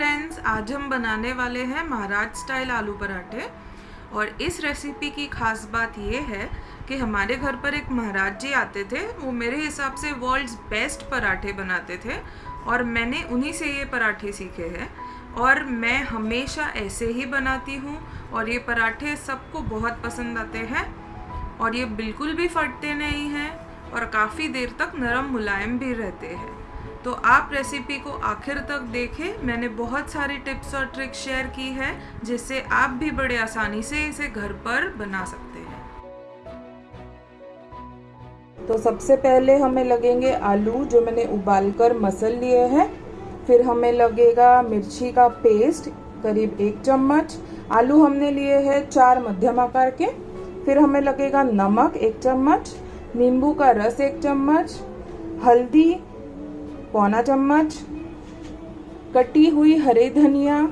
Friends आज हम बनाने वाले हैं महाराज स्टाइल आलू पराठे। और इस रेसिपी की खास बात ये है कि हमारे घर पर एक महाराज जी आते थे, वो मेरे हिसाब से वर्ल्ड्स बेस्ट पराठे बनाते थे और मैंने उन्हीं से ये पराठे सीखे हैं। और मैं हमेशा ऐसे ही बनाती हूँ और ये पराठे सबको बहुत पसंद आते हैं और ये बिल्कुल भी फटते नहीं हैं और काफ़ी देर तक नरम मुलायम भी रहते हैं। तो आप रेसिपी को आखिर तक देखें। मैंने बहुत सारी टिप्स और ट्रिक्स शेयर की है, जिससे आप भी बड़े आसानी से इसे घर पर बना सकते हैं। तो सबसे पहले हमें लगेंगे आलू, जो मैंने उबाल कर मसल लिए हैं। फिर हमें लगेगा मिर्ची का पेस्ट करीब एक चम्मच। आलू हमने लिए हैं चार मध्यम आकार के। फिर हमें लगेगा नमक एक चम्मच, नींबू का रस एक चम्मच, हल्दी पौना चम्मच, कटी हुई हरे धनिया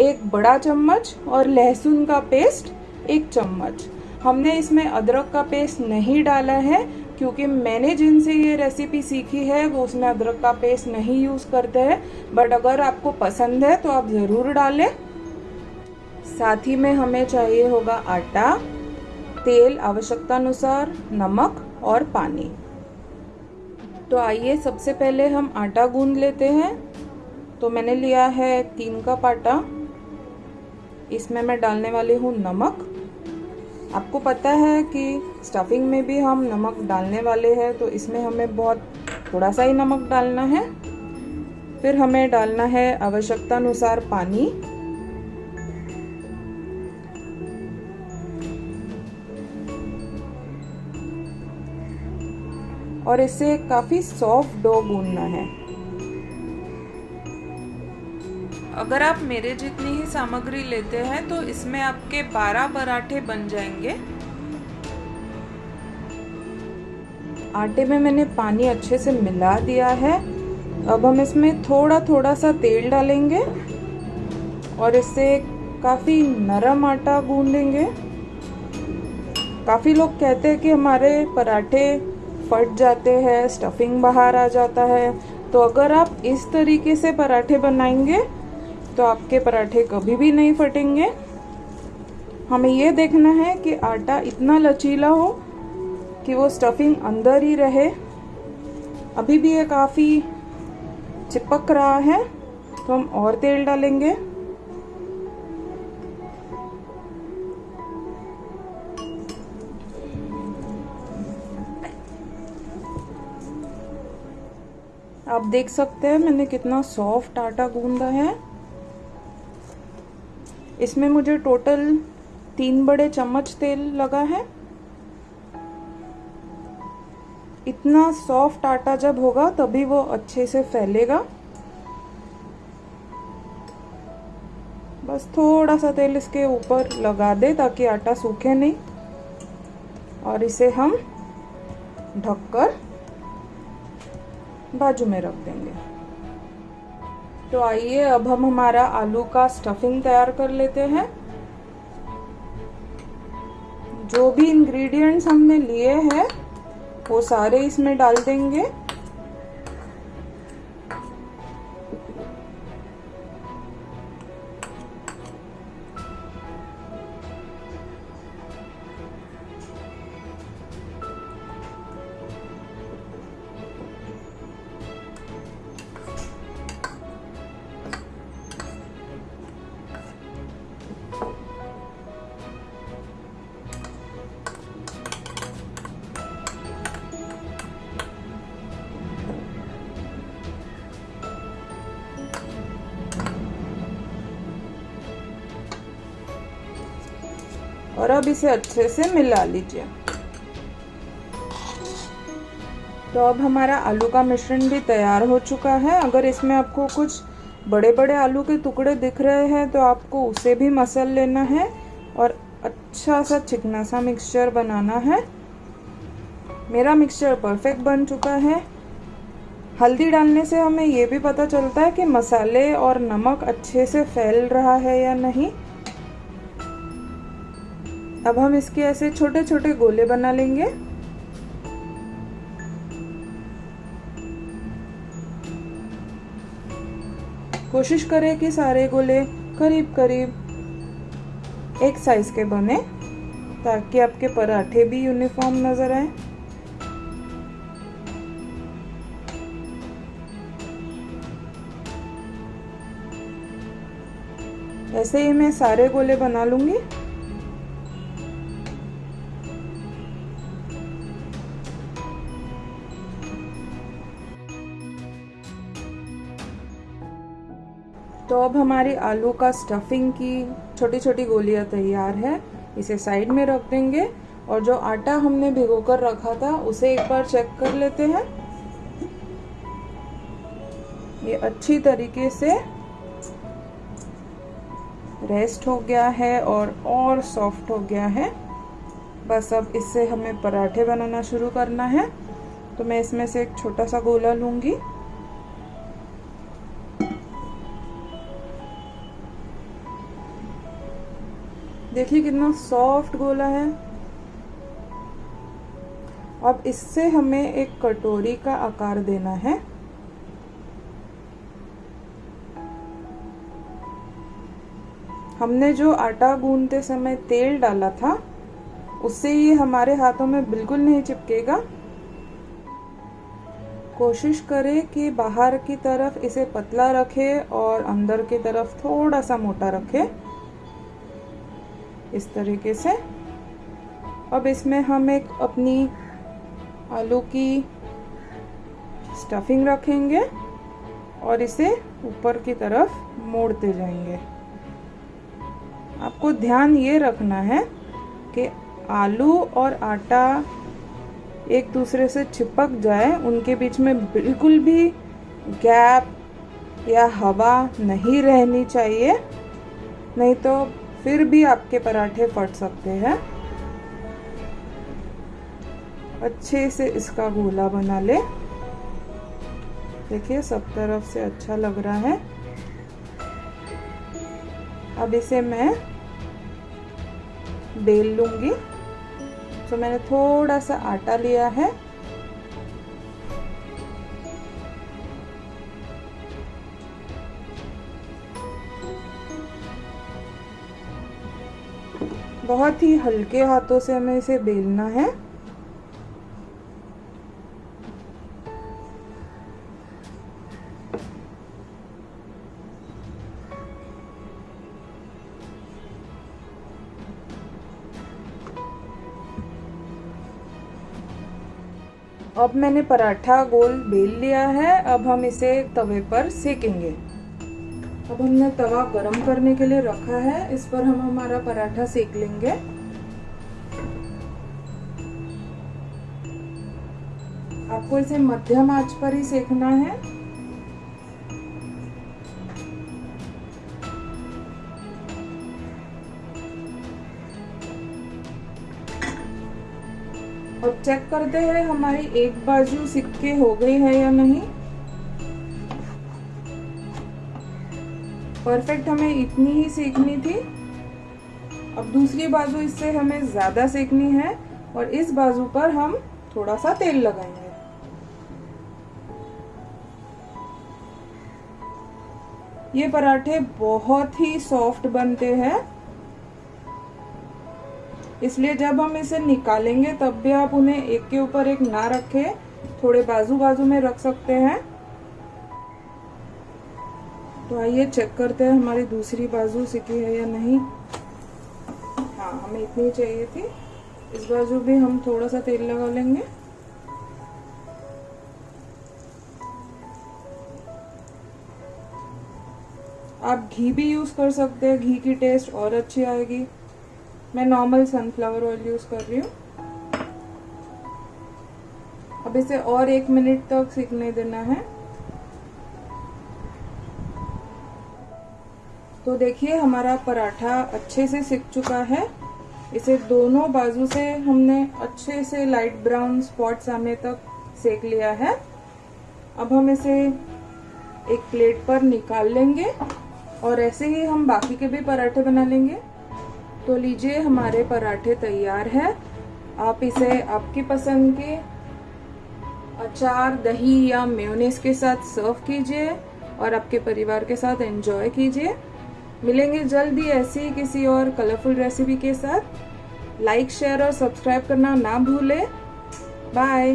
एक बड़ा चम्मच और लहसुन का पेस्ट एक चम्मच। हमने इसमें अदरक का पेस्ट नहीं डाला है क्योंकि मैंने जिनसे ये रेसिपी सीखी है, वो उसमें अदरक का पेस्ट नहीं यूज़ करते हैं। बट अगर आपको पसंद है तो आप ज़रूर डालें। साथ ही में हमें चाहिए होगा आटा, तेल आवश्यकता अनुसार नमक और पानी। तो आइए सबसे पहले हम आटा गूंद लेते हैं। तो मैंने लिया है तीन कप आटा। इसमें मैं डालने वाली हूँ नमक। आपको पता है कि स्टफिंग में भी हम नमक डालने वाले हैं तो इसमें हमें बहुत थोड़ा सा ही नमक डालना है। फिर हमें डालना है आवश्यकता अनुसार पानी। और इसे काफ़ी सॉफ्ट डो गूंदना है। अगर आप मेरे जितनी ही सामग्री लेते हैं तो इसमें आपके 12 पराठे बन जाएँगे। आटे में मैंने पानी अच्छे से मिला दिया है। अब हम इसमें थोड़ा थोड़ा सा तेल डालेंगे और इसे काफ़ी नरम आटा गूंदेंगे। काफ़ी लोग कहते हैं कि हमारे पराठे फट जाते हैं स्टफिंग बाहर आ जाता है। तो अगर आप इस तरीके से पराठे बनाएँगे तो आपके पराठे कभी भी नहीं फटेंगे। हमें ये देखना है कि आटा इतना लचीला हो कि वो स्टफिंग अंदर ही रहे। अभी भी ये काफ़ी चिपक रहा है तो हम और तेल डालेंगे। आप देख सकते हैं मैंने कितना सॉफ्ट आटा गूंदा है। इसमें मुझे टोटल तीन बड़े चम्मच तेल लगा है। इतना सॉफ्ट आटा जब होगा, तभी वो अच्छे से फैलेगा। बस थोड़ा सा तेल इसके ऊपर लगा दे ताकि आटा सूखे नहीं। और इसे हम ढककर बाजू में रख देंगे। तो आइए, अब हम हमारा आलू का स्टफिंग तैयार कर लेते हैं। जो भी इंग्रेडिएंट्स हमने लिए हैं, वो सारे इसमें डाल देंगे। और अब इसे अच्छे से मिला लीजिए। तो अब हमारा आलू का मिश्रण भी तैयार हो चुका है। अगर इसमें आपको कुछ बड़े बड़े आलू के टुकड़े दिख रहे हैं तो आपको उसे भी मसल लेना है और अच्छा सा चिकना सा मिक्सचर बनाना है। मेरा मिक्सचर परफेक्ट बन चुका है। हल्दी डालने से हमें ये भी पता चलता है कि मसाले और नमक अच्छे से फैल रहा है या नहीं। अब हम इसके ऐसे छोटे छोटे गोले बना लेंगे। कोशिश करें कि सारे गोले करीब करीब एक साइज़ के बने, ताकि आपके पराठे भी यूनिफॉर्म नज़र आए। ऐसे ही मैं सारे गोले बना लूँगी। तो अब हमारी आलू का स्टफिंग की छोटी छोटी गोलियाँ तैयार है। इसे साइड में रख देंगे और जो आटा हमने भिगो कर रखा था, उसे एक बार चेक कर लेते हैं। ये अच्छी तरीके से रेस्ट हो गया है और और सॉफ्ट हो गया है। बस अब इससे हमें पराठे बनाना शुरू करना है। तो मैं इसमें से एक छोटा सा गोला लूँगी। देखिए कितना सॉफ्ट गोला है। अब इससे हमें एक कटोरी का आकार देना है। हमने जो आटा गूंदते समय तेल डाला था, उससे ये हमारे हाथों में बिल्कुल नहीं चिपकेगा। कोशिश करें कि बाहर की तरफ़ इसे पतला रखें और अंदर की तरफ़ थोड़ा सा मोटा रखें। इस तरीके से। अब इसमें हम एक अपनी आलू की स्टफिंग रखेंगे और इसे ऊपर की तरफ़ मोड़ते जाएँगे। आपको ध्यान ये रखना है कि आलू और आटा एक दूसरे से चिपक जाए, उनके बीच में बिल्कुल भी गैप या हवा नहीं रहनी चाहिए। नहीं तो फिर भी आपके पराठे फट सकते हैं। अच्छे से इसका गोला बना ले। देखिए, सब तरफ़ से अच्छा लग रहा है। अब इसे मैं बेल लूँगी। तो मैंने थोड़ा सा आटा लिया है। बहुत ही हल्के हाथों से हमें इसे बेलना है। अब मैंने पराठा गोल बेल लिया है। अब हम इसे तवे पर सेकेंगे। अब हमने तवा गरम करने के लिए रखा है। इस पर हम हमारा पराठा सेक लेंगे। आपको इसे मध्यम आँच पर ही सेकना है। अब चेक करते हैं हमारी एक बाजू सिक्के हो गई है या नहीं। परफेक्ट हमें इतनी ही सेकनी थी। अब दूसरी बाजू इससे हमें ज़्यादा सेकनी है और इस बाजू पर हम थोड़ा सा तेल लगाएँगे। ये पराठे बहुत ही सॉफ्ट बनते हैं। इसलिए जब हम इसे निकालेंगे, तब भी आप उन्हें एक के ऊपर एक ना रखें, थोड़े बाजू बाजू में रख सकते हैं। तो आइए चेक करते हैं हमारी दूसरी बाजू सिकी है या नहीं। हाँ हमें इतनी चाहिए थी। इस बाजू भी हम थोड़ा सा तेल लगा लेंगे। आप घी भी यूज़ कर सकते हैं। घी की टेस्ट और अच्छी आएगी। मैं नॉर्मल सनफ्लावर ऑयल यूज़ कर रही हूँ। अब इसे और एक मिनट तक सीखने देना है। तो देखिए, हमारा पराठा अच्छे से सिक चुका है। इसे दोनों बाजू से हमने अच्छे से लाइट ब्राउन स्पॉट्स आने तक सेक लिया है। अब हम इसे एक प्लेट पर निकाल लेंगे और ऐसे ही हम बाकी के भी पराठे बना लेंगे। तो लीजिए, हमारे पराठे तैयार है। आप इसे आपकी पसंद के अचार, दही या मेयोनेज के साथ सर्व कीजिए और आपके परिवार के साथ एंजॉय कीजिए। मिलेंगे जल्द ही ऐसी ही किसी और कलरफुल रेसिपी के साथ। लाइक शेयर और सब्सक्राइब करना ना भूलें। बाय